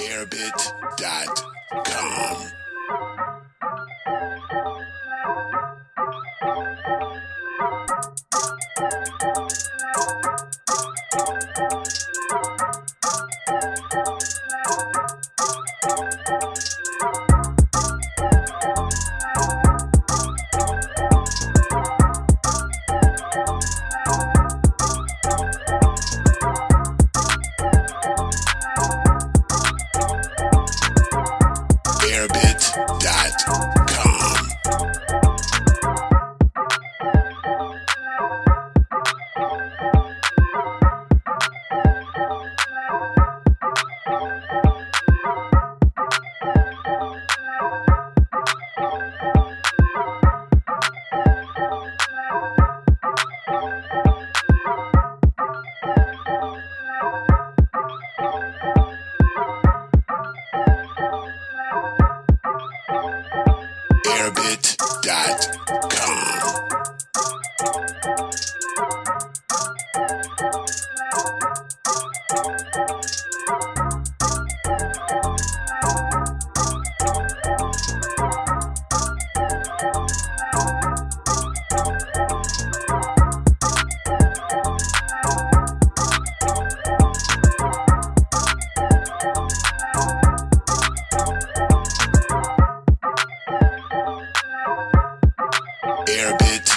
airbit.com. airbit.com. airbit.com. a bitch.